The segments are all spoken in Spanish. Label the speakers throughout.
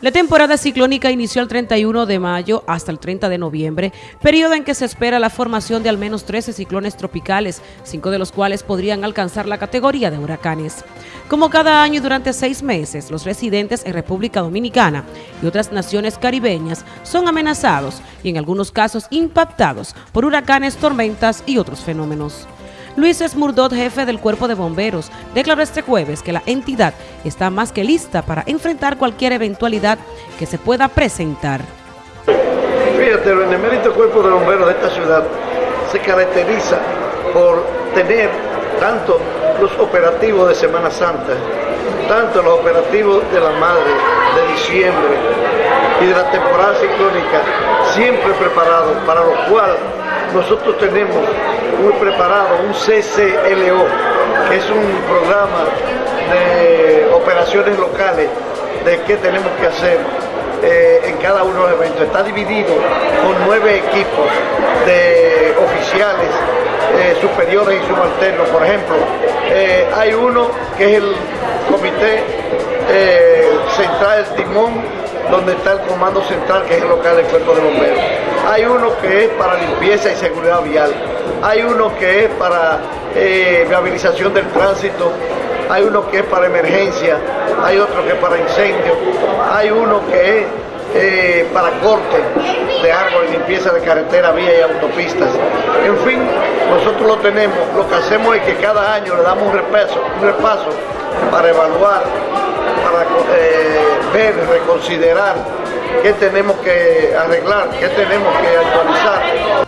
Speaker 1: La temporada ciclónica inició el 31 de mayo hasta el 30 de noviembre, periodo en que se espera la formación de al menos 13 ciclones tropicales, cinco de los cuales podrían alcanzar la categoría de huracanes. Como cada año durante seis meses, los residentes en República Dominicana y otras naciones caribeñas son amenazados y en algunos casos impactados por huracanes, tormentas y otros fenómenos. Luis Esmurdot, jefe del Cuerpo de Bomberos, declaró este jueves que la entidad está más que lista para enfrentar cualquier eventualidad que se pueda presentar.
Speaker 2: Fíjate, el emérito Cuerpo de Bomberos de esta ciudad se caracteriza por tener tanto los operativos de Semana Santa, tanto los operativos de la Madre, de diciembre y de la temporada ciclónica, siempre preparados, para lo cual nosotros tenemos muy preparado un CCLO, que es un programa de operaciones locales de qué tenemos que hacer eh, en cada uno de los eventos. Está dividido con nueve equipos de oficiales eh, superiores y subalternos. Por ejemplo, eh, hay uno que es el comité central del timón, donde está el comando central, que es el local del cuerpo de bomberos. Hay uno que es para limpieza y seguridad vial. Hay uno que es para eh, viabilización del tránsito. Hay uno que es para emergencia. Hay otro que es para incendio. Hay uno que es eh, para corte de árboles, limpieza de carretera, vía y autopistas. En fin, nosotros lo tenemos. Lo que hacemos es que cada año le damos un repaso, un repaso para evaluar, para eh, ver, reconsiderar qué tenemos que arreglar, qué tenemos que actualizar.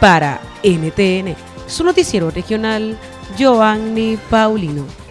Speaker 1: Para NTN, su noticiero regional, Joanny Paulino.